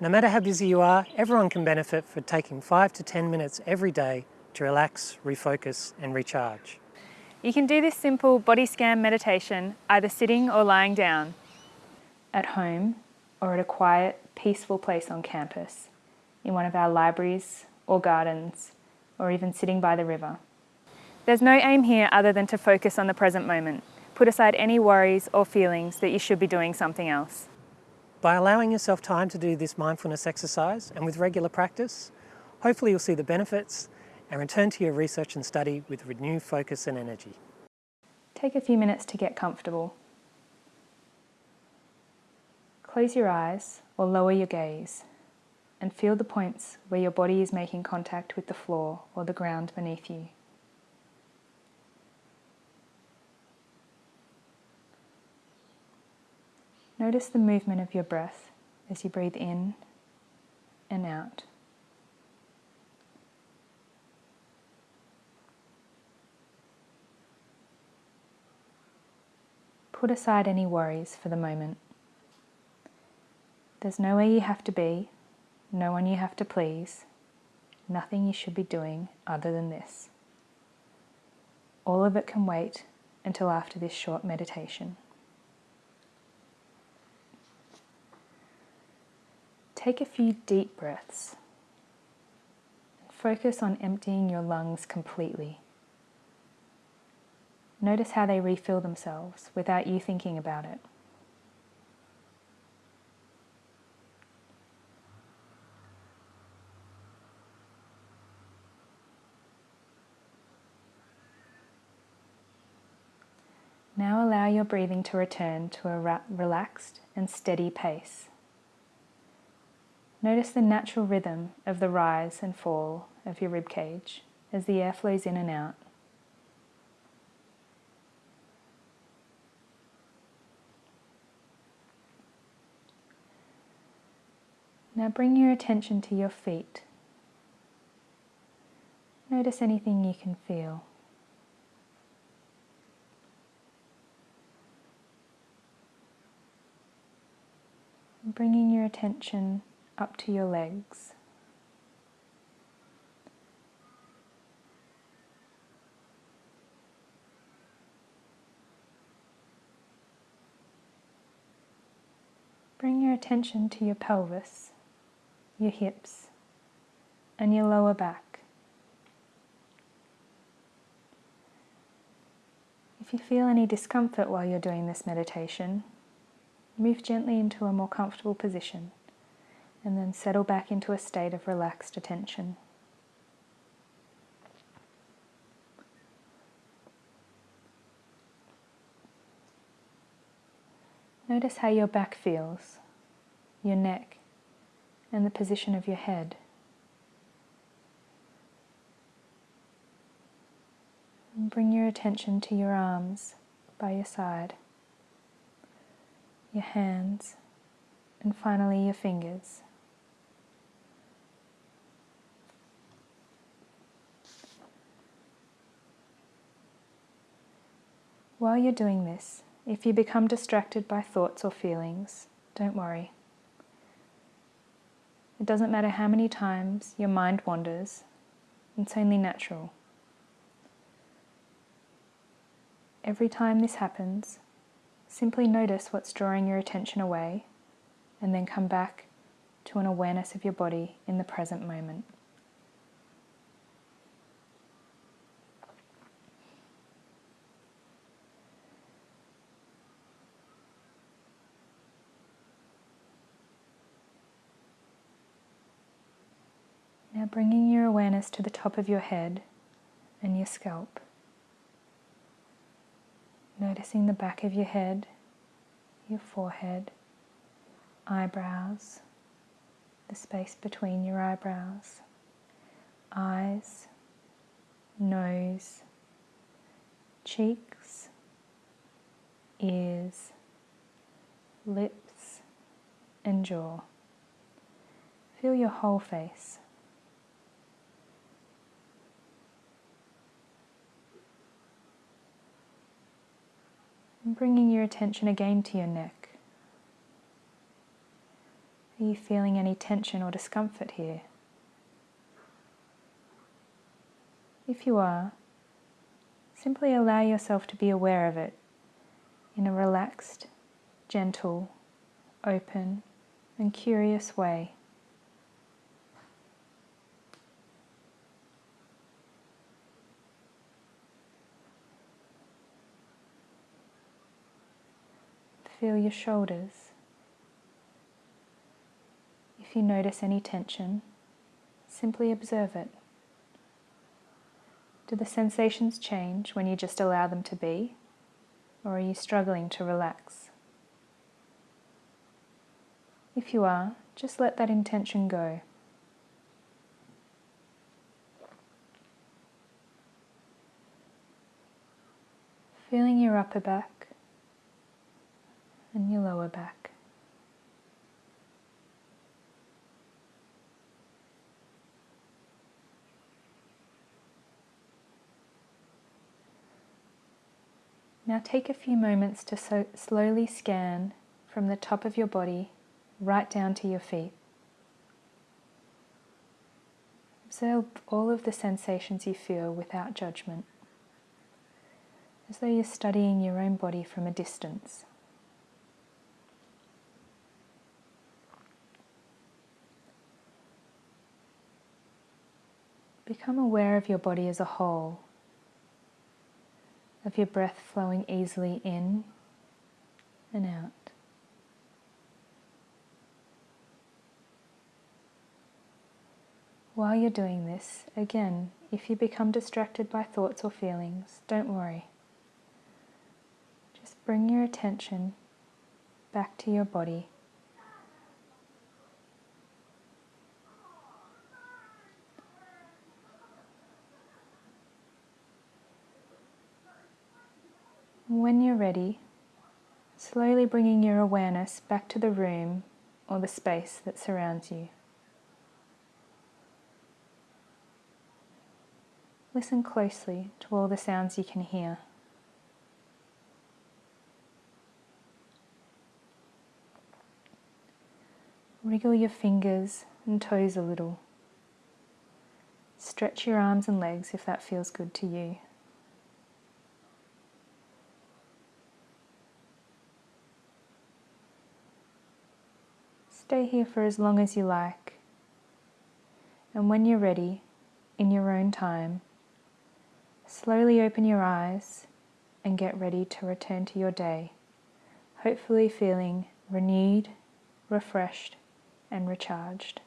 No matter how busy you are, everyone can benefit from taking 5 to 10 minutes every day to relax, refocus and recharge. You can do this simple body scan meditation either sitting or lying down. At home or at a quiet, peaceful place on campus, in one of our libraries or gardens, or even sitting by the river. There's no aim here other than to focus on the present moment. Put aside any worries or feelings that you should be doing something else. By allowing yourself time to do this mindfulness exercise and with regular practice, hopefully you'll see the benefits and return to your research and study with renewed focus and energy. Take a few minutes to get comfortable. Close your eyes or lower your gaze and feel the points where your body is making contact with the floor or the ground beneath you. Notice the movement of your breath as you breathe in and out. Put aside any worries for the moment. There's nowhere you have to be, no one you have to please, nothing you should be doing other than this. All of it can wait until after this short meditation. Take a few deep breaths. Focus on emptying your lungs completely. Notice how they refill themselves without you thinking about it. Now allow your breathing to return to a relaxed and steady pace. Notice the natural rhythm of the rise and fall of your rib cage as the air flows in and out. Now bring your attention to your feet. Notice anything you can feel. bringing your attention up to your legs. Bring your attention to your pelvis, your hips, and your lower back. If you feel any discomfort while you're doing this meditation, move gently into a more comfortable position and then settle back into a state of relaxed attention. Notice how your back feels, your neck, and the position of your head. And bring your attention to your arms by your side, your hands, and finally your fingers. While you're doing this, if you become distracted by thoughts or feelings, don't worry. It doesn't matter how many times your mind wanders, it's only natural. Every time this happens, simply notice what's drawing your attention away and then come back to an awareness of your body in the present moment. Bringing your awareness to the top of your head and your scalp. Noticing the back of your head, your forehead, eyebrows, the space between your eyebrows, eyes, nose, cheeks, ears, lips, and jaw. Feel your whole face. And bringing your attention again to your neck. Are you feeling any tension or discomfort here? If you are, simply allow yourself to be aware of it in a relaxed, gentle, open, and curious way. Feel your shoulders. If you notice any tension, simply observe it. Do the sensations change when you just allow them to be? Or are you struggling to relax? If you are, just let that intention go. Feeling your upper back and your lower back. Now take a few moments to so slowly scan from the top of your body right down to your feet. Observe all of the sensations you feel without judgment, as though you're studying your own body from a distance. Become aware of your body as a whole of your breath flowing easily in and out. While you're doing this, again, if you become distracted by thoughts or feelings, don't worry. Just bring your attention back to your body. When you're ready, slowly bringing your awareness back to the room or the space that surrounds you. Listen closely to all the sounds you can hear. Wriggle your fingers and toes a little. Stretch your arms and legs if that feels good to you. Stay here for as long as you like. And when you're ready, in your own time, slowly open your eyes and get ready to return to your day, hopefully feeling renewed, refreshed, and recharged.